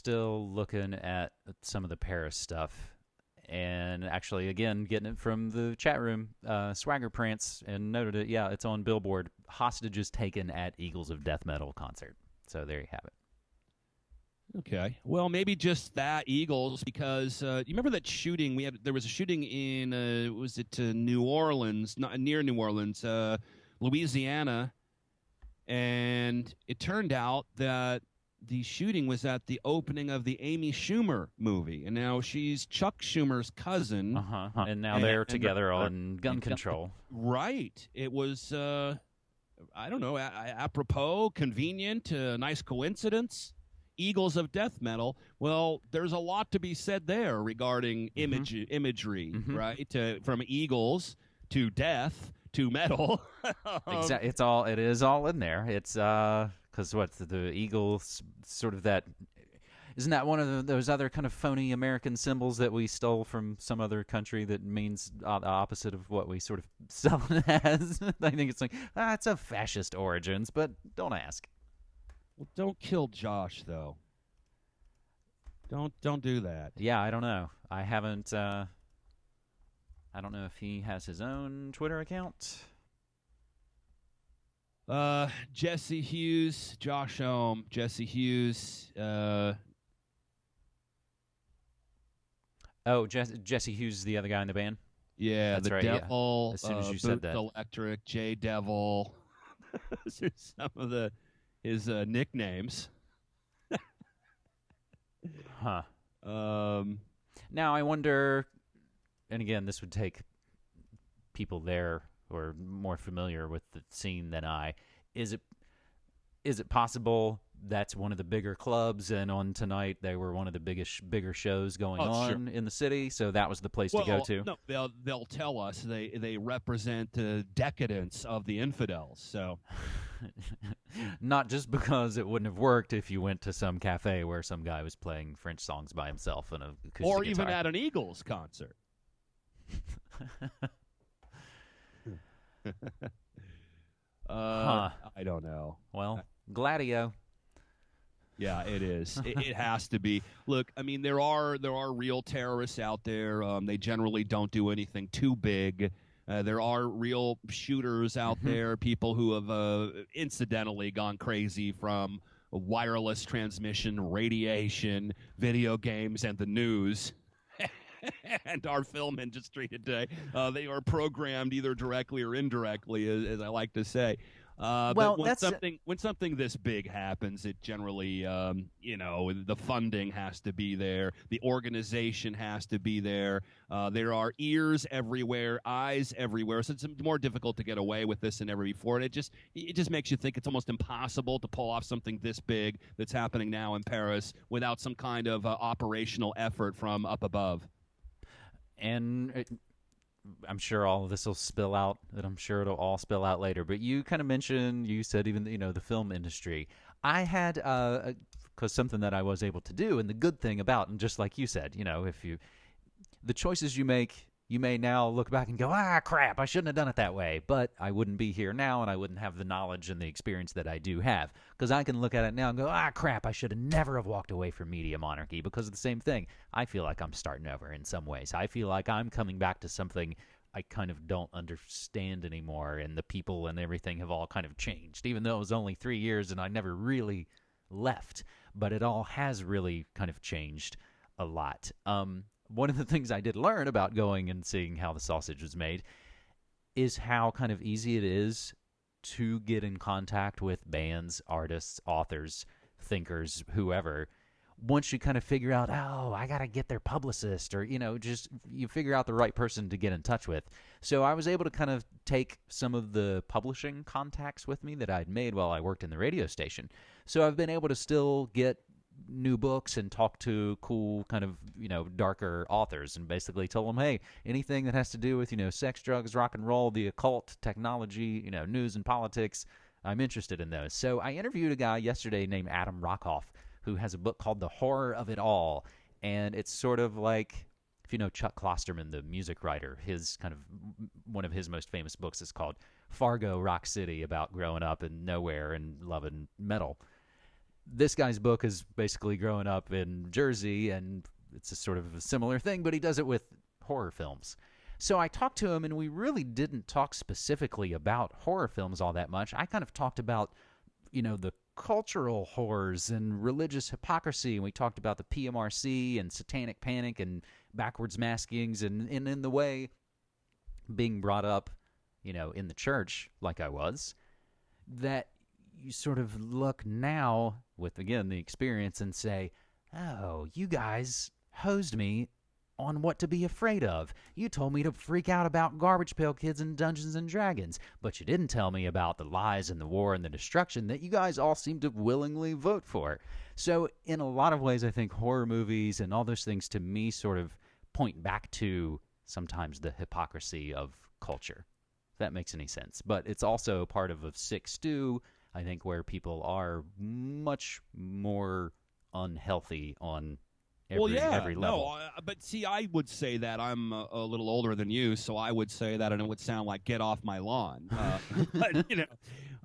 still looking at some of the Paris stuff, and actually, again, getting it from the chat room, uh, Swagger Prance, and noted it. Yeah, it's on Billboard. Hostages taken at Eagles of Death Metal concert. So there you have it. Okay. Well, maybe just that Eagles because uh, you remember that shooting we had. There was a shooting in uh, was it uh, New Orleans, not near New Orleans, uh, Louisiana, and it turned out that the shooting was at the opening of the Amy Schumer movie, and now she's Chuck Schumer's cousin. Uh-huh. And now they're together on gun control. Right. It was. Uh, I don't know. A- apropos, convenient, uh, nice coincidence. Eagles of death metal. Well, there's a lot to be said there regarding image imagery, Mhm. right? To, from eagles to death to metal. Um, Exactly. It's all. It is all in there. It's uh, because what the Eagles sort of that. Isn't that one of the, those other kind of phony American symbols that we stole from some other country that means the opposite of what we sort of sell it as? I think it's like ah, it's of fascist origins, but don't ask. Well, don't kill Josh though. Don't don't do that. Yeah, I don't know. I haven't. uh I don't know if he has his own Twitter account. Uh, Jesse Hughes, Josh Homme, Jesse Hughes. Uh, Oh, Jesse, Jesse Hughes is the other guy in the band. yeah, That's the right, yeah. Devil. As soon as uh, you said that. Electric, J Devil. Those are some of the his uh, nicknames. Huh. Um, Now I wonder, and again, this would take people there are more familiar with the scene than I. Is it is it possible that's one of the bigger clubs, and on tonight they were one of the biggest bigger shows going Oh, sure. on in the city, so that was the place well, to go to? No, they'll they'll tell us they they represent the decadence of the infidels. So Not just because it wouldn't have worked if you went to some cafe where some guy was playing French songs by himself and a or even guitar. at an Eagles concert. uh, Huh. I don't know. well, Gladio. Yeah, it is. it, it has to be. Look, I mean, there are there are real terrorists out there. Um, they generally don't do anything too big. Uh, there are real shooters out Mhm. there. People who have uh, incidentally gone crazy from wireless transmission, radiation, video games, and the news. and our film industry today, uh, they are programmed either directly or indirectly, as, as I like to say. Uh, Well, but when that's- something when something this big happens, it generally, um, you know, the funding has to be there, the organization has to be there. Uh, there are ears everywhere, eyes everywhere, so it's more difficult to get away with this than ever before. And it just it just makes you think it's almost impossible to pull off something this big that's happening now in Paris without some kind of uh, operational effort from up above. and it, I'm sure all of this will spill out. That I'm sure it'll all spill out later. But you kind of mentioned, you said even you know the film industry. I had uh, because something that I was able to do, and the good thing about, and just like you said, you know, if you the choices you make. You may now look back and go, ah, crap, I shouldn't have done it that way. But I wouldn't be here now and I wouldn't have the knowledge and the experience that I do have. Because I can look at it now and go, ah, crap, I should have never have walked away from Media Monarchy because of the same thing. I feel like I'm starting over in some ways. I feel like I'm coming back to something I kind of don't understand anymore, and the people and everything have all kind of changed, even though it was only three years and I never really left. But it all has really kind of changed a lot. Um, one of the things I did learn about going and seeing how the sausage was made is how kind of easy it is to get in contact with bands, artists, authors, thinkers, whoever. Once you kind of figure out, oh, I got to get their publicist, or, you know, just you figure out the right person to get in touch with. So I was able to kind of take some of the publishing contacts with me that I'd made while I worked in the radio station. So I've been able to still get new books and talk to cool kind of you know darker authors and basically tell them hey anything that has to do with you know sex drugs rock and roll the occult technology you know news and politics i'm interested in those. So i interviewed a guy yesterday named adam rockoff who has a book called the horror of it all and it's sort of like if you know chuck klosterman the music writer his kind of one of his most famous books is called fargo rock city about growing up in nowhere and loving metal this guy's book is basically growing up in Jersey, and it's a sort of a similar thing, but he does it with horror films. So I talked to him, and we really didn't talk specifically about horror films all that much. I kind of talked about, you know, the cultural horrors and religious hypocrisy, and we talked about the PMRC and satanic panic and backwards maskings, and, and in the way being brought up, you know, in the church, like I was, that you sort of look now with, again, the experience and say, oh, you guys hosed me on what to be afraid of. You told me to freak out about Garbage Pail Kids and Dungeons and Dragons, but you didn't tell me about the lies and the war and the destruction that you guys all seem to willingly vote for. So, in a lot of ways, I think horror movies and all those things to me sort of point back to sometimes the hypocrisy of culture. If that makes any sense. But it's also part of a sick stew, I think, where people are much more unhealthy on every, well, yeah, every level. no, uh, but see, I would say that I'm a, a little older than you, so I would say that, and it would sound like "get off my lawn," uh, but, you know,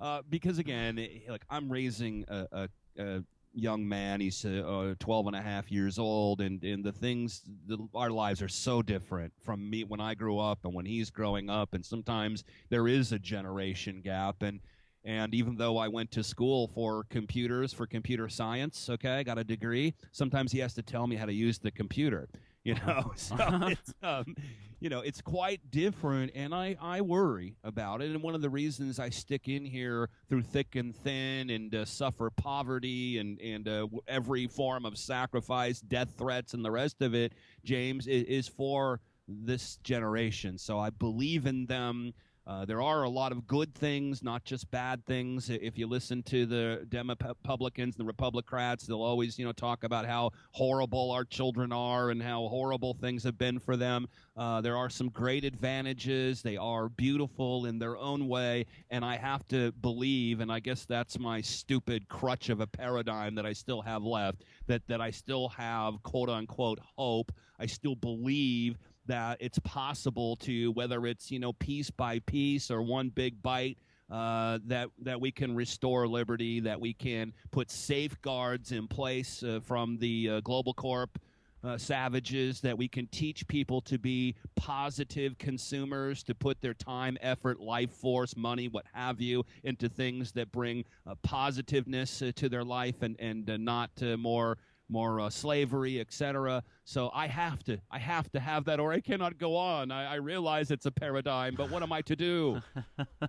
uh, because again, it, like I'm raising a, a, a young man. He's uh, 12 and a half years old, and, and the things, the, our lives are so different from me when I grew up and when he's growing up, and sometimes there is a generation gap, and and even though I went to school for computers, for computer science, okay, I got a degree, sometimes he has to tell me how to use the computer. You know, so it's, um, you know, it's quite different, and I, I worry about it. And one of the reasons I stick in here through thick and thin and uh, suffer poverty and, and uh, every form of sacrifice, death threats, and the rest of it, James, is, is for this generation. So I believe in them. Uh, there are a lot of good things, not just bad things. If you listen to the Republicans, the Republicrats, they'll always, you know, talk about how horrible our children are and how horrible things have been for them. Uh, there are some great advantages. They are beautiful in their own way, and I have to believe, and I guess that's my stupid crutch of a paradigm that I still have left, that that I still have quote unquote hope. I still believe that it's possible to whether it's you know piece by piece or one big bite uh, that that we can restore liberty, that we can put safeguards in place uh, from the uh, global corp uh, savages, that we can teach people to be positive consumers, to put their time, effort, life force, money, what have you, into things that bring uh, positiveness uh, to their life and and not more more uh, slavery, etc. So I have to, I have to have that, or I cannot go on. I, I realize it's a paradigm, but what am I to do?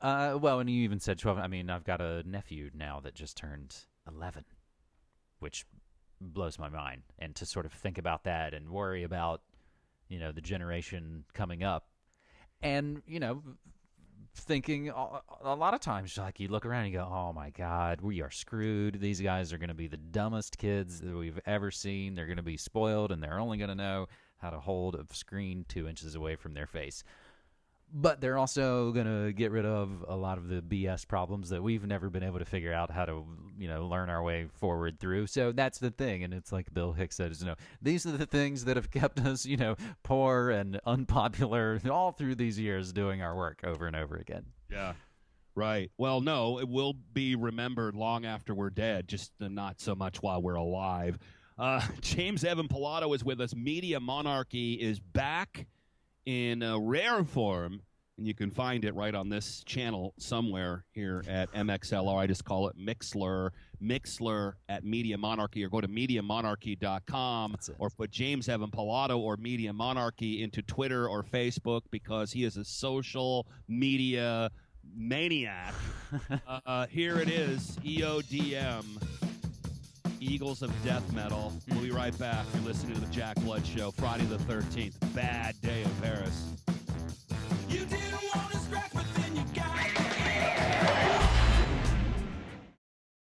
uh, well, and you even said twelve. I mean, I've got a nephew now that just turned eleven, which blows my mind. And to sort of think about that and worry about, you know, the generation coming up, and you know, thinking a lot of times like you look around and you go oh my god we are screwed. These guys are going to be the dumbest kids that we've ever seen. They're going to be spoiled and they're only going to know how to hold a screen two inches away from their face but they're also going to get rid of a lot of the BS problems that we've never been able to figure out how to, you know, learn our way forward through. So that's the thing. And it's like Bill Hicks says, you know, these are the things that have kept us, you know, poor and unpopular all through these years doing our work over and over again. Yeah. Right. Well, no, it will be remembered long after we're dead, just not so much while we're alive. Uh, James Evan Pilato is with us. Media Monarchy is back in a rare form, and you can find it right on this channel somewhere here at MXLR. I just call it Mixlr, Mixlr at Media Monarchy, or go to MediaMonarchy.com, or put James Evan Pilato or Media Monarchy into Twitter or Facebook because he is a social media maniac. uh, here it is, EODM. Eagles of Death Metal. We'll be right back. You're listening to the Jack Blood Show, Friday the 13th. Bad day in Paris.